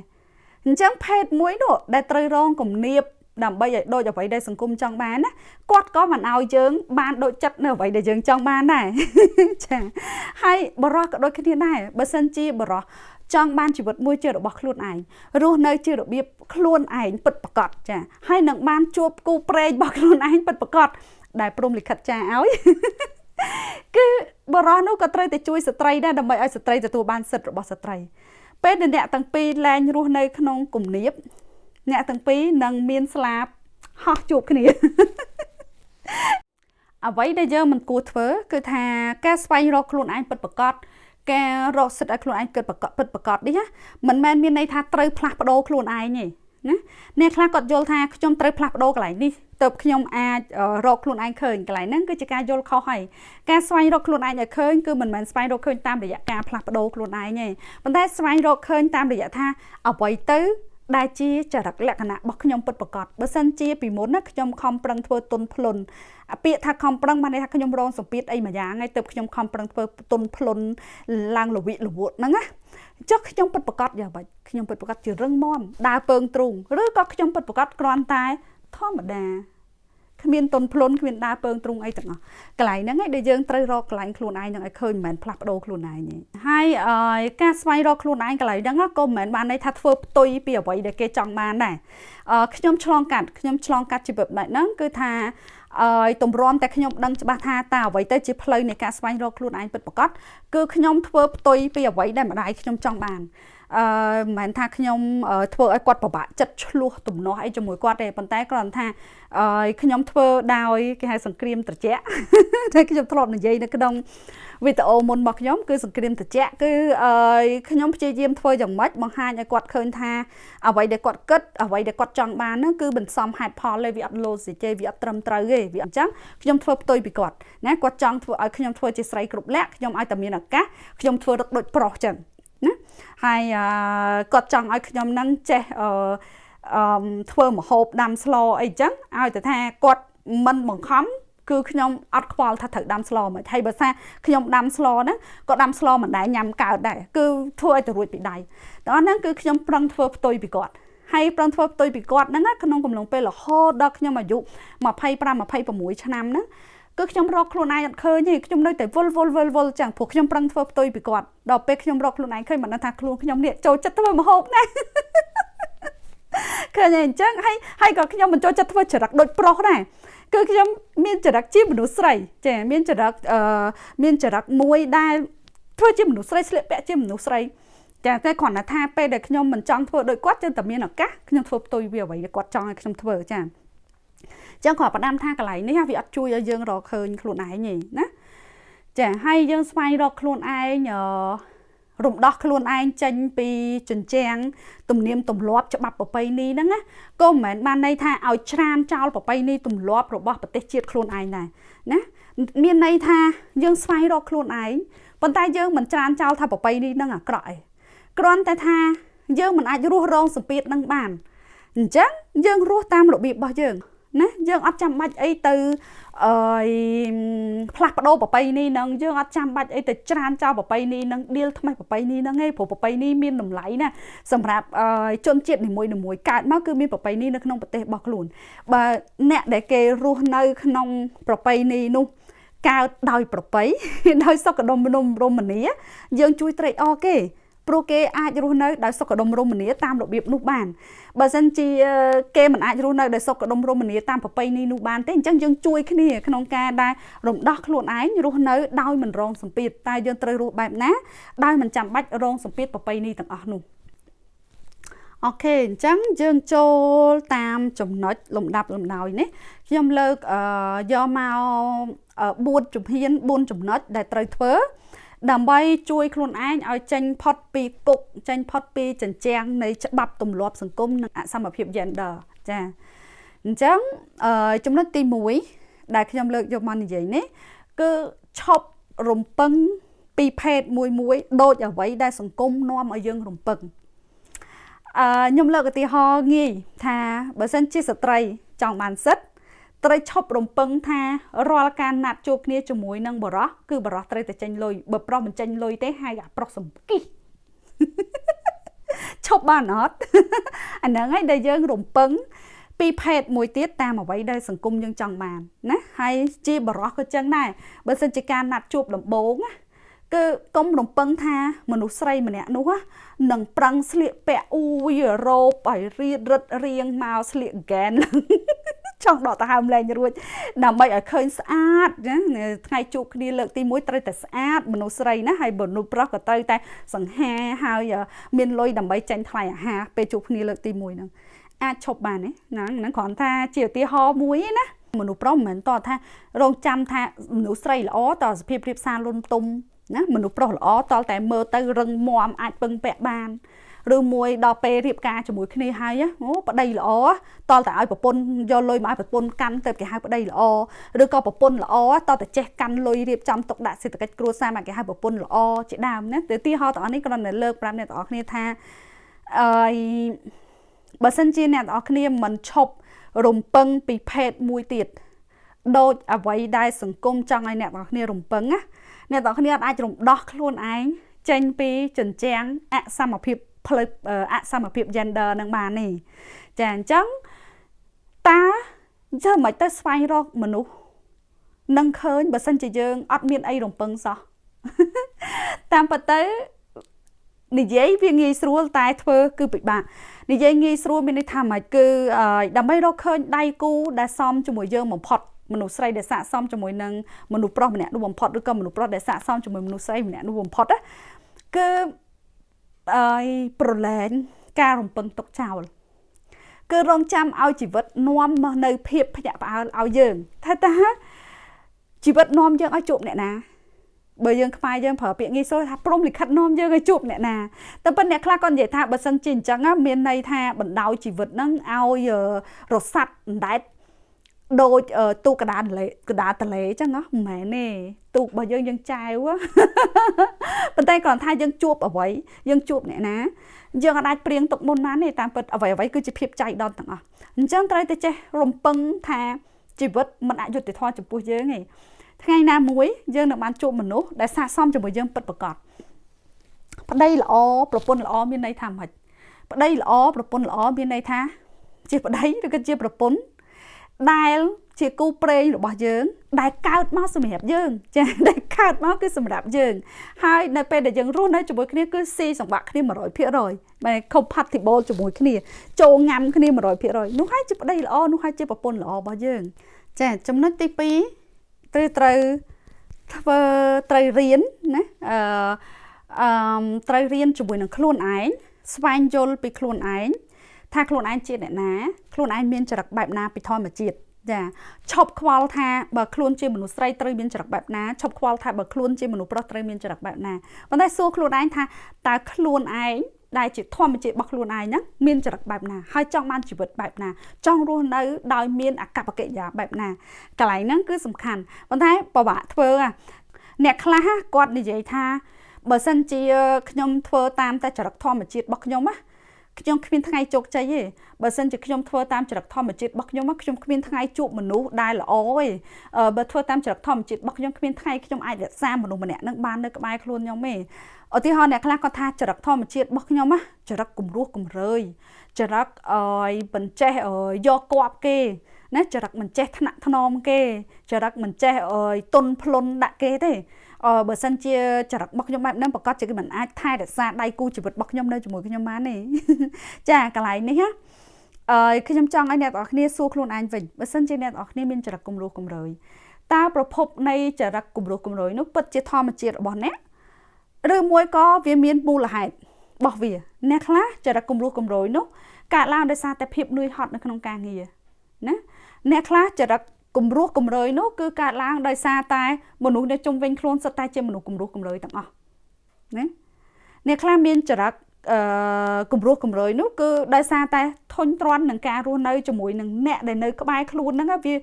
អញ្ចឹងភេទមួយនោះដែលត្រូវរងគំនាបដើម្បីឲ្យដូចអ្វីដែលសង្គមចង់បានណាគាត់ក៏មិនឲ្យយើង បានដូចចិត្តនៅអ្វីដែលយើងចង់បានដែរចាហើយបរោះក៏ដូចគ្នាដែរបើសិនជាបរោះ ចង់បានជីវិតមួយជារបស់ខ្លួនឯងរស់នៅជារបៀបខ្លួនឯងពិតប្រាកដចាហើយនឹងបានជួបគូប្រេងរបស់ខ្លួនឯងពិតប្រាកដដែលព្រមលិខិតចាឲ្យគឺបរោះនោះក៏ត្រូវតែជួយស្ត្រីដែរដើម្បីឲ្យស្ត្រីទទួលបានសិទ្ធិរបស់ស្ត្រីពេលដែលអ្នកទាំងពីរលែងរស់នៅក្នុងគំនាបអ្នកទាំងពីរនឹងមានស្លាបហោះជួបគ្នាអ្វីដែលយើងមិនគួរធ្វើ គឺថាការស្វែងរកខ្លួនឯងពិតប្រាកដ ការរកសិទ្ធិឲ្យខ្លួនឯងគិតប្រកបពិតប្រកបនេះណាមិនមែនមានន័យថាត្រូវផ្លាស់ប្ដូរខ្លួនឯងទេណាអ្នកខ្លះគាត់យល់ថាខ្ញុំត្រូវផ្លាស់ប្ដូរកន្លែងនេះទៅខ្ញុំអាចរកខ្លួនឯងឃើញកន្លែងហ្នឹងគឺជាការយល់ខុសហើយការស្វែងរកខ្លួនឯងឲ្យឃើញគឺមិនមែនស្វែងរកឃើញតាមរយៈការផ្លាស់ប្ដូរខ្លួនឯងទេប៉ុន្តែស្វែងរកឃើញតាមរយៈថាអ្វីទៅ ដែលជាចរិតលក្ខណៈរបស់ខ្ញុំពិតប្រាកដបើសិនជាពីមុនណាខ្ញុំខំប្រឹងធ្វើទុនភ្លុនពាក្យថាខំប្រឹងបានន័យថាខ្ញុំរងសម្ពាធអីមួយយ៉ាងហើយទើបខ្ញុំខំប្រឹងធ្វើទុនភ្លុនឡើងលវិលវក់ហ្នឹងណាចុះខ្ញុំពិតប្រាកដយ៉ាងម៉េចខ្ញុំពិតប្រាកដជារឹងមាំដើរពើងទ្រូងឬក៏ខ្ញុំពិតប្រាកដគ្រាន់តែធម្មតា គ្មានតុនភ្លុនគ្មានដើរពើងទ្រុងអីទាំងអស់កន្លែងហ្នឹងឯងដែលយើងត្រូវរកកន្លែងខ្លួនឯងនឹងឲ្យឃើញមិនមែនផ្លាស់ប្ដូរខ្លួនឯងទេហើយការស្វែងរកខ្លួនឯងកន្លែងហ្នឹងក៏មិនមែនបានន័យថាធ្វើផ្ទុយពីអ្វីដែលគេចង់បានដែរខ្ញុំឆ្លងកាត់ខ្ញុំឆ្លងកាត់ជីវិតបែបហ្នឹងគឺថាអើយទម្រាំតែខ្ញុំដឹងច្បាស់ថាតើអ្វីទៅជាផ្លូវនៃការស្វែងរកខ្លួនឯងពិតប្រាកដគឺខ្ញុំធ្វើផ្ទុយពីអ្វីដែលម្ដាយខ្ញុំចង់បាន អឺមិនមែនថាខ្ញុំធ្វើឲ្យគាត់ពិបាកចិត្តឆ្លោះទំនាស់អីជាមួយគាត់ទេប៉ុន្តែគ្រាន់ថាអឺខ្ញុំធ្វើដោយគេហៅសង្គ្រាមត្រជាក់តែខ្ញុំធ្លាប់និយាយនៅក្នុងវីដេអូមុនរបស់ខ្ញុំគឺសង្គ្រាមត្រជាក់គឺអឺខ្ញុំព្យាយាមធ្វើយ៉ាងម៉េចបង្ហាញឲ្យគាត់ឃើញថាអ្វីដែលគាត់គិតអ្វីដែលគាត់ចង់បានហ្នឹងគឺបន្សំហេតុផលទេវាអត់ logic ទេវាអត់ត្រឹមត្រូវទេវាអញ្ចឹងខ្ញុំធ្វើផ្ទុយពីគាត់ណាគាត់ចង់ធ្វើឲ្យខ្ញុំធ្វើជាស្រីគ្រប់លក្ខខ្ញុំឲ្យតែមានឱកាសខ្ញុំធ្វើរឹកដូចប្រុសចឹង ណាហើយគាត់ចង់ឲ្យខ្ញុំនឹងចេះអឺអឺធ្វើមហូបដាំស្លអីចឹងឲ្យតែថាគាត់មិនបង្ខំគឺខ្ញុំអត់ខ្វល់ថាត្រូវដាំស្លមកហើយបើថាខ្ញុំដាំស្លហ្នឹងក៏ដាំស្លមិនដែរញ៉ាំកើតដែរគឺធ្វើឲ្យទៅរួចពីដៃដល់ហ្នឹងគឺខ្ញុំប្រឹងធ្វើផ្ទុយពីគាត់ហើយប្រឹងធ្វើផ្ទុយពីគាត់ហ្នឹងក្នុងកំឡុងពេលរហូតដល់ខ្ញុំអាយុ25 26ឆ្នាំហ្នឹង គឺខ្ញុំរកខ្លួនឯងអត់ឃើញទេខ្ញុំនៅតែវល់វល់វល់វល់ចឹងព្រោះខ្ញុំប្រឹងធ្វើផ្ទុយពីគាត់ដល់ពេលខ្ញុំរកខ្លួនឯងឃើញមិនដឹងថាខ្លួនខ្ញុំនេះចូលចិត្តធ្វើម្ហូបណាឃើញអញ្ចឹងហើយហើយក៏ខ្ញុំមិនចូលចិត្តធ្វើចរិតដូចប្រុសដែរគឺខ្ញុំមានចរិតជាមនុស្សស្រីចាមានចរិតអឺមានចរិតមួយដែលធ្វើជាមនុស្សស្រីស្លៀកពាក់ជាមនុស្សស្រីចាតែគ្រាន់តែថាពេលដែលខ្ញុំមិនចង់ធ្វើដូចគាត់ចឹងតែមានឱកាសខ្ញុំធ្វើផ្ទុយវាអ្វីដែលគាត់ចង់ឲ្យខ្ញុំធ្វើចា ចឹងគាត់ផ្ដាំថាកន្លែងនេះវាអត់ជួយឲ្យយើងរកឃើញខ្លួនឯងទេណាចាហើយយើងស្វែងរកខ្លួនឯងអឺរំដោះខ្លួនឯងចេញពីជញ្ជាំងទំនៀមទម្លាប់ច្បាប់ប្រពៃណីហ្នឹងណាក៏មិនមែនបានន័យថាឲ្យច្រានចោលប្រពៃណីទម្លាប់របស់ប្រទេសជាតិខ្លួនឯងដែរណាមានន័យថាយើងស្វែងរកខ្លួនឯងប៉ុន្តែយើងមិនច្រានចោលថាប្រពៃណីហ្នឹងអាក្រក់ឯងគ្រាន់តែថាយើងមិនអាចរស់រងសម្ពាធនឹងបានអញ្ចឹងយើងរស់តាមរបៀបរបស់យើង ណាយើងអត់ចាំបាច់អីទៅអឺផ្លាស់ប្ដូរប្រពៃណីនឹងយើងអត់ចាំបាច់អីទៅច្រានចោលប្រពៃណីនឹងឌៀលថ្មីប្រពៃណីនឹងឯងព្រោះប្រពៃណីមានតម្លៃណាសម្រាប់ជនជាតិនីមួយៗកើតមកគឺមានប្រពៃណីនៅក្នុងប្រទេសរបស់ខ្លួនបើអ្នកដែលគេរស់នៅក្នុងប្រពៃណីនោះកើតដោយប្រពៃដោយសុខដុមរមនាយើងជួយត្រេកអរគេ ព្រោះគេអាចរស់នៅដោយសុខដុមរមនាតាមរបៀបនោះបានបើសិនជាគេមិនអាចរស់នៅដោយសុខដុមរមនាតាមប្រពៃណីនោះបានទេអញ្ចឹងយើងជួយគ្នាក្នុងការដែលរំដោះខ្លួនឯងរស់នៅដោយមិនរងសម្ពាធតែយើងត្រូវរស់បែបណាដោយមិនចាំបាច់រងសម្ពាធប្រពៃណីទាំងអស់នោះអូខេអញ្ចឹងយើងចូលតាមចំណុចលំដាប់លំដោយនេះខ្ញុំលើកយកមក4ជំហាន4ចំណុចដែលត្រូវធ្វើ ដើម្បីជួយខ្លួនឯងឲ្យចេញផុតពីគុកចេញផុតពីចិញ្ចាំងនៃច្បាប់ទម្លាប់សង្គមនិងអសមភាព gender ចាអញ្ចឹងអឺចំណុចទី1ដែលខ្ញុំលើកយកមកនិយាយនេះគឺឈប់រំពឹងពីភេទមួយមួយដូចអ្វីដែលសង្គមនាំឲ្យយើងរំពឹងអឺខ្ញុំលើកឧទាហរណ៍ងាយថាបើសិនជាស្ត្រីចង់បានសិទ្ធ ត្រូវឈប់រំពឹងថារាល់ការណាត់ជួបគ្នាជាមួយនឹងបរោះគឺបរោះត្រូវតែចេញលុយបើប្រុសមិនចេញលុយទេហើយអាប្រុសសំគិះឈប់បានអត់អាហ្នឹងហើយដែលយើងរំពឹងពីភេទមួយទៀតតាមអ្វីដែលសង្គមយើងចង់បានណាហើយជាបរោះក៏ចឹងដែរបើសិនជាការណាត់ជួបដំបូងណាគឺកុំរំពឹងថាមនុស្សស្រីម្នាក់នោះនឹងប្រឹងស្លៀកពាក់អ៊ូយរ៉ូបឲ្យរៀបរឹតរៀងមកស្លៀកហ្គែន ចង់ដកដង្ហើមលែងរួចដើម្បីឲ្យឃើញស្អាតណាថ្ងៃជួបគ្នាលើកទី1ត្រូវតែស្អាតមនុស្សស្រីណាហើយមនុស្សប្រុសក៏ត្រូវតែសង្ហាហើយមានលុយដើម្បីចាញ់ថ្លៃអាហារពេលជួបគ្នាលើកទី1ហ្នឹងអាចឈប់បានទេហ្នឹងហ្នឹងគ្រាន់ថាជាឧទាហរណ៍មួយណាមនុស្សប្រុសមិនមែនតថារងចាំថាមនុស្សស្រីល្អតសភាពរៀបសារលុនទុំណាមនុស្សប្រុសល្អតតែមើលទៅរឹងមាំអាចពឹងពាក់បាន ឬមួយដល់ពេលរៀបការជាមួយគ្នាហើយអូប្តីល្អតតែឲ្យប្រពន្ធយកលុយមកឲ្យប្រពន្ធកាន់ទៅគេហៅប្តីល្អឬក៏ប្រពន្ធល្អតតែចេះកាន់លុយរៀបចំទុកដាក់សេដ្ឋកិច្ចគ្រួសារមកគេហៅប្រពន្ធល្អជាដើមណាទៅទីហោទាំងអស់នេះគ្រាន់តែលើកប្រាប់អ្នកទាំងអស់គ្នាថាអឺបើសិនជាអ្នកទាំងអស់គ្នាមិនឈប់រំពឹងពីភេទមួយទៀតដូចអ្វីដែលសង្គមចង់ឲ្យអ្នកទាំងគ្នារំពឹងណាអ្នកទាំងគ្នាអាចរំដោះខ្លួនឯងចេញពីចិញ្ចាំងអសមភាព ផ្លូវអសមភាព gender នឹងបាននេះចាអញ្ចឹងតាធ្វើមិនទៅស្វែងរកមនុស្សនឹងឃើញបើសិនជាយើងអត់មានអីរំពឹងសោះតាមពិតទៅនិយាយវាងាយស្រួលតែធ្វើគឺពិបាកនិយាយងាយស្រួលមានន័យថាម៉េចគឺដើម្បីរកឃើញដៃគូដែលសមជាមួយយើងបំផុតមនុស្សស្រីដែលស័កសមជាមួយនឹងមនុស្សប្រុសម្នាក់នោះបំផុតឬក៏មនុស្សប្រុសដែលស័កសមជាមួយមនុស្សស្រីម្នាក់នោះបំផុតណាគឺ អើយប្រឡែងការរំពឹងទុកចោលគឺរងចាំឲ្យជីវិតនាំមកនៅភាពភ្ញាក់ផ្អើលឲ្យយើងថាតើជីវិតនាំយើងឲ្យជួបអ្នកណាបើយើងខ្មែរយើងប្រើពាក្យងាយស្រួលថាព្រមលិខិតនាំយើងឲ្យជួបអ្នកណាតែប៉ុន្តែអ្នកខ្លះក៏និយាយថាបើសិនជាអញ្ចឹងមានន័យថាបណ្ដោយជីវិតហ្នឹងឲ្យរស័តអណ្ដែត ដូចទូកដាតលេកដាតលេអញ្ចឹងណាមិនមែនទេទូករបស់យើងយើងចែវប៉ុន្តែគ្រាន់ថាយើងជួបអ្វីយើងជួបអ្នកណាយើងអាចព្រៀងទុកមុនបានទេតាមពិតអ្វីអ្វីគឺជាភាពចៃដន្យទាំងអស់អញ្ចឹងត្រូវតែចេះរំពឹងថាជីវិតមិនអយុត្តិធម៌ចំពោះយើងទេថ្ងៃណាមួយយើងនឹងបានជួបមនុស្សដែលស័ក្តិសមជាមួយយើងពិតប្រាកដប្តីល្អប្រពន្ធល្អមានន័យថាម៉េចប្តីល្អប្រពន្ធល្អមានន័យថាជាប្តីឬក៏ជាប្រពន្ធ ដែលជាគូប្រេងរបស់យើង ដែលកើតមកសម្រាប់យើង ចាដែលកើតមកគឺសម្រាប់យើងហើយនៅពេលដែលយើងរស់នៅជាមួយគ្នាគឺស៊ីសង្វាក់គ្នា100%បែរ compatible ជាមួយគ្នាចូលញ៉ាំគ្នា100%នោះហើយជាប្តីល្អនោះហើយជាប្រពន្ធល្អរបស់យើង ចាចំណុចទី2ត្រូវត្រូវធ្វើត្រូវរៀនណាអឺអឺត្រូវរៀនជាមួយនឹងខ្លួនឯងស្វែងយល់ពីខ្លួនឯង ថាខ្លួនឯងជាអ្នកណាខ្លួនឯងមានចរិតបែបណាពីធម្មជាតិចាឈប់ខ្វល់ថាបើខ្លួនជាមនុស្សស្រីត្រូវមានចរិតបែបណាឈប់ខ្វល់ថាបើខ្លួនជាមនុស្សប្រុសត្រូវមានចរិតបែបណាប៉ុន្តែសួរខ្លួនឯងថាតើខ្លួនឯងដែលជាធម្មជាតិរបស់ខ្លួនឯងហ្នឹងមានចរិតបែបណាហើយចង់បានជីវិតបែបណា ចង់រស់នៅដោយមានអកប្បកិរិយាបែបណាកន្លែងហ្នឹងគឺសំខាន់ប៉ុន្តែពិបាកធ្វើអ្នកខ្លះគាត់និយាយថាបើសិនជាខ្ញុំធ្វើតាមតែចរិតធម្មជាតិរបស់ខ្ញុំណា ខ្ញុំគ្មានថ្ងៃជោគជ័យទេបើសិនជាខ្ញុំធ្វើតាមចរិតធម្មជាតិរបស់ខ្ញុំខ្ញុំគ្មានថ្ងៃជួបមនុស្សដែលល្អទេបើធ្វើតាមចរិតធម្មជាតិរបស់ខ្ញុំគ្មានថ្ងៃខ្ញុំអាចរក្សាមនុស្សម្នាក់នឹងបាននៅក្បែរខ្លួនខ្ញុំទេឧទាហរណ៍អ្នកខ្លះគាត់ថាចរិតធម្មជាតិរបស់ខ្ញុំណាចរិតគំរោះគំរើយចរិតអយបញ្ចេះយកគប់គេណាចរិតមិនចេះថ្នាក់ថ្នមគេចរិតមិនចេះអយទុនភ្លុនដាក់គេទេអឺ បើសិនជាចរិតរបស់ខ្ញុំបែបហ្នឹងប្រកាសជាគេមិនអាចថែរក្សាដៃគូជីវិតរបស់ខ្ញុំនៅជាមួយខ្ញុំបានទេចាកន្លែងនេះណាអឺខ្ញុំចង់ឲ្យអ្នកទាំងអស់គ្នាសួរខ្លួនឯងវិញបើសិនជាអ្នកទាំងអស់គ្នាមានចរិតគំរោះគំរើយតើប្រភពនៃចរិតគំរោះគំរើយនោះពិតជាធម្មជាតិរបស់អ្នកឬមួយក៏វាមានមូលហេតុរបស់វាអ្នកខ្លះចរិតគំរោះគំរើយនោះកើតឡើងដោយសារតែភាពនឿយហត់នៅក្នុងការងារណាអ្នកខ្លះចរិត គំរោះគំរើយនោះគឺកើតឡើងដោយសារតែមនុស្សនៅជុំវិញខ្លួនសុទ្ធតែជាមនុស្សគំរោះគំរើយទាំងអស់ណាអ្នកខ្លះមានចរិតអឺគំរោះគំរើយនោះគឺដោយសារតែធុញទ្រាន់នឹងការរស់នៅជាមួយនឹងអ្នកដែលនៅក្បែរខ្លួនហ្នឹងវា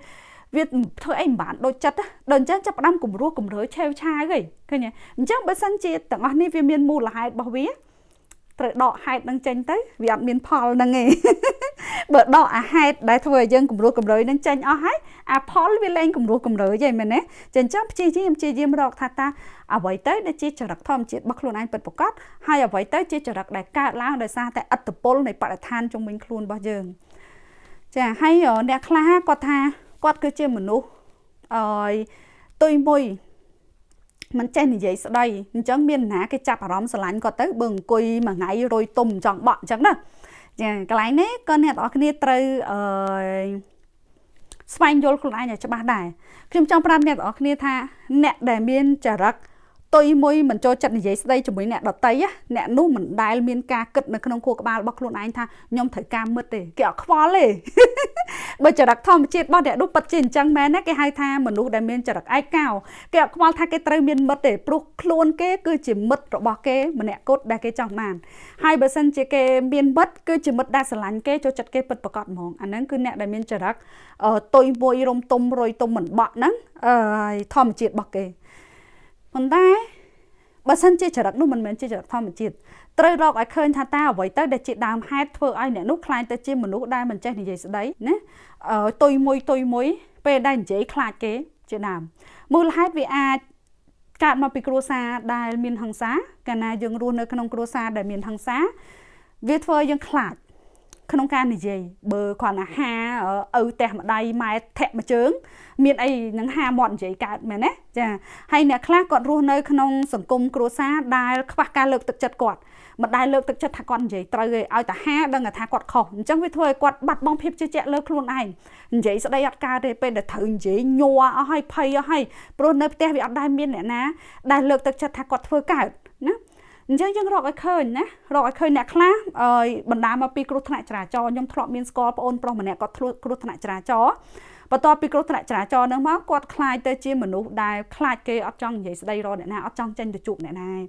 វាធ្វើអីមិនបានដូចចិត្តដល់អញ្ចឹងចាប់ផ្ដើមគំរោះគំរើយឆេវឆាវហីឃើញអញ្ចឹងបើសិនជាទាំងអស់នេះវាមានមូលហេតុរបស់វា ត្រូវដកហេតុនឹងចេញទៅវាអត់មានផលហ្នឹងទេបើដកអាហេតុដែលធ្វើឲ្យយើងគំរោះគំរើយនឹងចេញអស់ហើយអាផលវាលែងគំរោះគំរើយហីមែនទេចឹងចឹងព្យាយាមព្យាយាមរកថាតាអ្វីទៅដែលជាចរិតធម្មជាតិរបស់ខ្លួនឯងពិតប្រាកដហើយអ្វីទៅជាចរិតដែលកើតឡើងដោយសារតែអត្តពលនៃបរិស្ថានជុំវិញខ្លួនរបស់យើងចាហើយអ្នកខ្លះគាត់ថាគាត់គឺជាមនុស្សអើយទុយមួយ មិនចេះនិយាយស្ដីអញ្ចឹងមានណាគេចាប់អារម្មណ៍ស្រឡាញ់គាត់ទៅបើអង្គុយមួយថ្ងៃរយទុំចង់បក់អញ្ចឹងណាចាកន្លែងនេះក៏អ្នកទាំងអស់គ្នាត្រូវអឺស្វែងយល់ខ្លួនឯងឲ្យច្បាស់ដែរខ្ញុំចង់ប្រាប់អ្នកទាំងអស់គ្នាថាអ្នកដែលមានចរិត ទុយមួយមិនចូលចិត្តនិយាយស្ដីជាមួយអ្នកដតីអ្នកនោះមិនដែលមានការគិតនៅក្នុងខួរក្បាលរបស់ខ្លួនឯងថាខ្ញុំត្រូវការមិត្តទេគេអត់ខ្វល់ទេបើចរិតធម្មជាតិរបស់អ្នកនោះពិតជាអញ្ចឹងមែនណាគេហៅថាមនុស្សដែលមានចរិតឯកោគេអត់ខ្វល់ថាគេត្រូវមានមិត្តទេព្រោះខ្លួនគេគឺជាមិត្តរបស់គេម្នាក់គត់ដែលគេចង់បានហើយបើសិនជាគេមានមិត្តគឺជាមិត្តដែលស្រឡាញ់គេចូលចិត្តគេពិតប្រកបហ្មងអាហ្នឹងគឺអ្នកដែលមានចរិតទុយមួយរំទុំរយទុំមិនបក់ហ្នឹងអឺធម្មជាតិរបស់គេ ប៉ុន្តែបើសិនជាចរិតនោះមិនមែនជាចរិតធម្មជាតិត្រូវរកឲ្យឃើញថាតើអ្វីទៅដែលជាដើមហេតុធ្វើឲ្យអ្នកនោះខ្លាចទៅជាមនុស្សដែលមិនចេះនិយាយស្ដីណាទុយមួយទុយមួយ ពេលដែលនិយាយខ្លាចគេជាដើមមូលហេតុវាអាចកើតមកពីគ្រួសារដែលមានហិង្សាកាលណាយើងរស់នៅក្នុងគ្រួសារដែលមានហិង្សាវាធ្វើឲ្យយើងខ្លាច ក្នុងការនិយាយបើគ្រាន់តែហាឪផ្ទះម្ដាយម៉ែធាក់មួយជើង មានអីនឹងហាមាត់និយាយកើតមែនទេចាហើយអ្នកខ្លះគាត់រស់នៅក្នុងសង្គមគ្រួសារដែលខ្វះការលើកទឹកចិត្តគាត់មិនដែលលើកទឹកចិត្តថាគាត់និយាយត្រូវទេឲ្យតែហាដឹងថាគាត់ខុសអញ្ចឹងវាធ្វើឲ្យគាត់បាត់បង់ភាពជឿជាក់លើខ្លួនឯងនិយាយស្ដីអត់កើតទេពេលដែលត្រូវនិយាយញ័រអស់ហើយភ័យអស់ហើយព្រោះនៅផ្ទះវាអត់ដែលមានអ្នកណាដែលលើកទឹកចិត្តថាគាត់ធ្វើកើតណា អញ្ចឹងយើងរកឲ្យឃើញណារកឲ្យឃើញអ្នកខ្លះបណ្ដាមកពីគ្រោះថ្នាក់ចរាចរណ៍ខ្ញុំធ្លាប់មានស្គាល់ប្អូនប្រុសម្នាក់គាត់គ្រោះថ្នាក់ចរាចរណ៍បន្ទាប់ពីគ្រោះថ្នាក់ចរាចរណ៍នឹងមកគាត់ខ្លាចទៅជាមនុស្សដែលខ្លាចគេអត់ចង់និយាយស្ដីរកអ្នកណាអត់ចង់ចេញទៅជួបអ្នកណាហើយ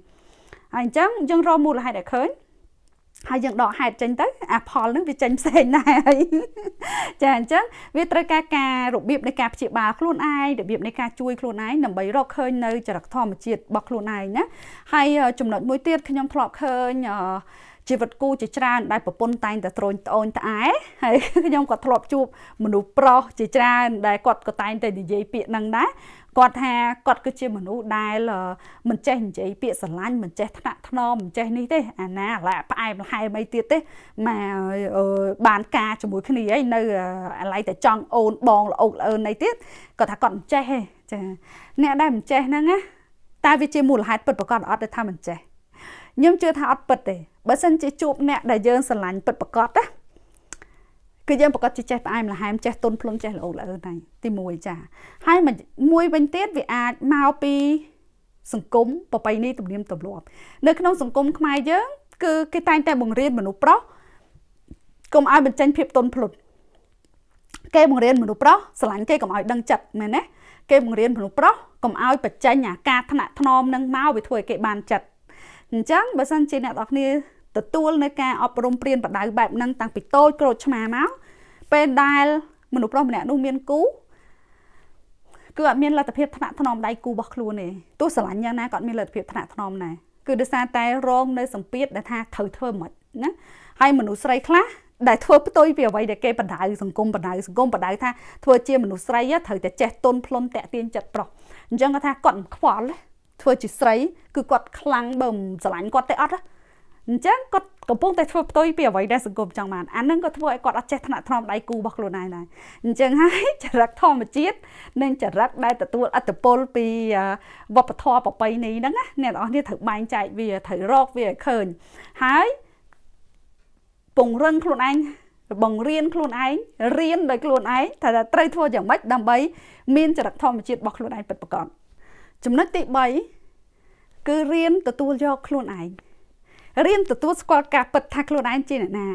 អញ្ចឹងយើងរកមូលហេតុឲ្យឃើញ ហើយយើងដកហេតុចេញទៅអាផលនឹងវាចេញផ្សេងដែរហើយចាអញ្ចឹងវាត្រូវការការរបៀបនៃការព្យាបាលខ្លួនឯងរបៀបនៃការជួយខ្លួនឯងដើម្បីរកឃើញនៅចរិតធម្មជាតិរបស់ខ្លួនឯងណាហើយចំណុចមួយទៀតខ្ញុំធ្លាប់ឃើញអឺ ជីវិតគូជាច្រើនដែលប្រពន្ធតែងតែត្រូនត្អូនត្អែហើយខ្ញុំក៏ធ្លាប់ជួបមនុស្សប្រុសជាច្រើនដែលគាត់ក៏តែងតែនិយាយពាក្យហ្នឹងដែរគាត់ថាគាត់គឺជាមនុស្សដែលមិនចេះនិយាយពាក្យស្រឡាញ់មិនចេះថ្នាក់ថ្នមមិនចេះនេះទេអាណាឡាផ្អែមល្ហែមអីទៀតទេមកបានការជាមួយគ្នាអីនៅអាឡ័យតែចង់អូនបងល្អោកល្អឿនអីទៀតគាត់ថាគាត់មិនចេះទេចាអ្នកដែលមិនចេះហ្នឹងណាតែវាជាមូលហេតុពិតប្រកបអត់ដែលថាមិនចេះខ្ញុំជឿថាអត់ពិតទេ បើសិនជាជួបអ្នកដែលយើងស្រឡាញ់ពិតប្រកបណាគឺយើងប្រកាសជាចេះផ្អែមល្ហែមចេះទុនភ្លុនចេះល្អល្អហ្នឹងទី1ចាហើយមួយវិញទៀតវាអាចមកពីសង្គមប្រពៃណីទំនៀមទម្លាប់នៅក្នុងសង្គមខ្មែរយើងគឺគេតែងតែបង្រៀនមនុស្សប្រុសកុំឲ្យបញ្ចេញភាពទុនភ្លុនគេបង្រៀនមនុស្សប្រុសស្រឡាញ់គេកុំឲ្យដឹងចិត្តមែនទេគេបង្រៀនមនុស្សប្រុសកុំឲ្យបញ្ចេញអាការថ្នាក់ថ្នមនឹងមកវាធ្វើឲ្យគេបានចិត្ត អញ្ចឹងបើសិនជាអ្នកនរគ្នាទទួលនៅការអប់រំព្រៀនបដៅបែបហ្នឹងតាំងពីតូចក្រូចឆ្មាមកពេលដែលមនុស្សប្រុសម្នាក់នោះមានគូគឺអត់មានលទ្ធភាពថ្នាក់ថ្នមដៃគូរបស់ខ្លួនទេទោះស្រឡាញ់យ៉ាងណាក៏អត់មានលទ្ធភាពថ្នាក់ថ្នមដែរគឺដោយសារតែរងនៅសម្ពាធដែលថាត្រូវធ្វើមិនណាហើយមនុស្សស្រីខ្លះដែលធ្វើផ្ទុយពីអ្វីដែលគេបដៅសង្គមបដៅសង្គមបដៅថាធ្វើជាមនុស្សស្រីត្រូវតែចេះទុនភ្លុនតាក់ទាញចិត្តប្រុសអញ្ចឹងគាត់ថាគាត់មិនខ្វល់ ធ្វើជាស្រីគឺគាត់ខ្លាំងបើមិនស្រឡាញ់គាត់ទេអត់អញ្ចឹងគាត់កំពុងតែធ្វើផ្ទុយពីអ្វីដែលសង្គមចង់បានអានឹងក៏ធ្វើឲ្យគាត់អត់ចេះថ្នាក់ថ្នមដៃគូរបស់ខ្លួនឯងដែរអញ្ចឹងហើយចរិតធម្មជាតិនិងចរិតដែលទទួលអត្តពលពីវប្បធម៌ប្រពៃណីហ្នឹងណាអ្នកនរគ្នាត្រូវបែងចែកវាត្រូវរកវាឲ្យឃើញហើយពង្រឹងខ្លួនឯងបង្រៀនខ្លួនឯងរៀនដោយខ្លួនឯងថាត្រូវធ្វើយ៉ាងម៉េចដើម្បីមានចរិតធម្មជាតិរបស់ខ្លួនឯងពិតប្រាកដ ចំណុចទី3គឺរៀនទទួលយកខ្លួនឯងរៀនទទួលស្គាល់ការពិតថាខ្លួនឯងជាអ្នកណា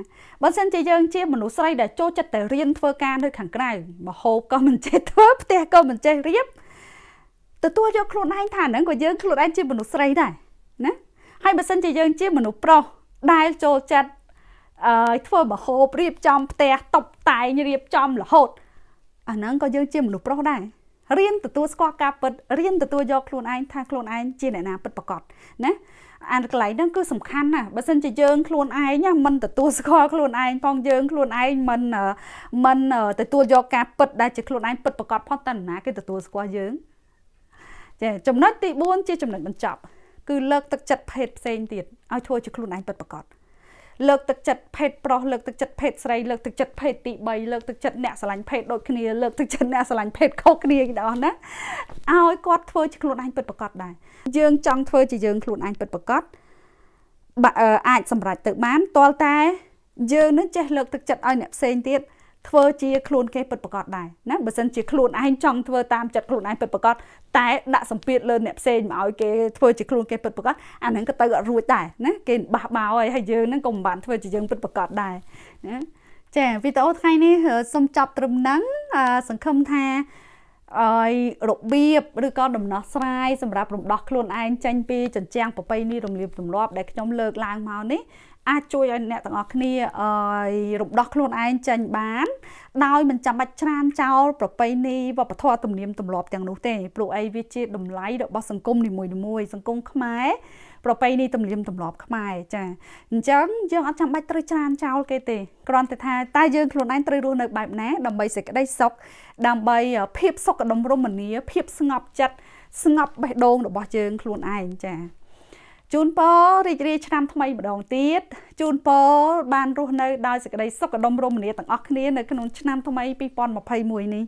បើមិនជាយើងជាមនុស្សស្រីដែលចូលចិត្តតែរៀនធ្វើការនៅខាងក្រៅមហូបក៏មិនចេះធ្វើផ្ទះក៏មិនចេះរៀបទទួលយកខ្លួនឯងថាហ្នឹងក៏យើងខ្លួនឯងជាមនុស្សស្រីដែរណាហើយបើមិនជាយើងជាមនុស្សប្រុសដែលចូលចិត្តអឺធ្វើមហូបរៀបចំផ្ទះតុបតែងរៀបចំរហូតអាហ្នឹងក៏យើងជាមនុស្សប្រុសដែរ រៀនទទួលស្គាល់ការពិតរៀនទទួលយកខ្លួនឯងថាខ្លួនឯងជាអ្នកណាពិតប្រាកដណាអានកន្លែងហ្នឹងគឺសំខាន់ណាស់បើមិនជាយើងខ្លួនឯងមិនទទួលស្គាល់ខ្លួនឯងផងយើងខ្លួនឯងមិនមិនទទួលយកការពិតដែលជាខ្លួនឯងពិតប្រាកដផងតើណាគេទទួលស្គាល់យើងចាចំណុចទី4ជាចំណុចបញ្ចប់គឺលើកទឹកចិត្តភេទផ្សេងទៀតឲ្យធ្វើជាខ្លួនឯងពិតប្រាកដ លើកទឹកចិត្តភេទប្រុសលើកទឹកចិត្តភេទស្រីលើកទឹកចិត្តភេទទី3លើកទឹកចិត្តអ្នកស្រឡាញ់ភេទដូចគ្នាលើកទឹកចិត្តអ្នកស្រឡាញ់ភេទខុសគ្នាទាំងអស់ណាឲ្យគាត់ធ្វើជាខ្លួនឯងពិតប្រាកដដែរយើងចង់ធ្វើជាយើងខ្លួនឯងពិតប្រាកដអាចសម្រេចទៅបានតលតែយើងនឹងចេះលើកទឹកចិត្តឲ្យអ្នកផ្សេងទៀត ធ្វើជាខ្លួនគេពិតប្រាកដដែរណាបើសិនជាខ្លួនឯងចង់ធ្វើតាមចិត្តខ្លួនឯងពិតប្រាកដតែដាក់សម្ពាធលើអ្នកផ្សេងមកឲ្យគេធ្វើជាខ្លួនគេពិតប្រាកដអាហ្នឹងក៏ទៅអត់រួចដែរណាគេបះបោហើយហើយយើងហ្នឹងក៏មិនបានធ្វើជាយើងពិតប្រាកដដែរណាចាវីដេអូថ្ងៃនេះសូមចប់ត្រឹមហ្នឹងសង្ឃឹមថាឲ្យរបៀបឬក៏ដំណោះស្រាយសម្រាប់រំដោះខ្លួនឯងចេញពីចិញ្ចាំងប្របីនេះរំលាបទម្លាប់ដែលខ្ញុំលើកឡើងមកនេះ អាចជួយឲ្យអ្នកទាំងអស់គ្នាឲ្យរំដោះខ្លួនឯងចេញបាន ដោយមិនចាំបាច់ច្រានចោលប្រពៃណីវប្បធម៌ទំនៀមទម្លាប់ទាំងនោះទេព្រោះអីវាជាតម្លៃរបស់សង្គមនីមួយៗសង្គមខ្មែរប្រពៃណីទំនៀមទម្លាប់ខ្មែរចាអញ្ចឹងយើងអត់ចាំបាច់ត្រូវច្រានចោលគេទេគ្រាន់តែថាតែយើងខ្លួនឯងត្រូវរស់នៅបែបណាដើម្បីសេចក្តីសុខដើម្បីភាពសុខដុមរមនាភាពស្ងប់ចិត្តស្ងប់បេះដូងរបស់យើងខ្លួនឯងចា ជូនពររីករាយឆ្នាំថ្មីម្ដងទៀតជូនពរបានរស់នៅដោយសេចក្តីសុខដុមរមនាទាំងអស់គ្នានៅក្នុងឆ្នាំថ្មី2021នេះ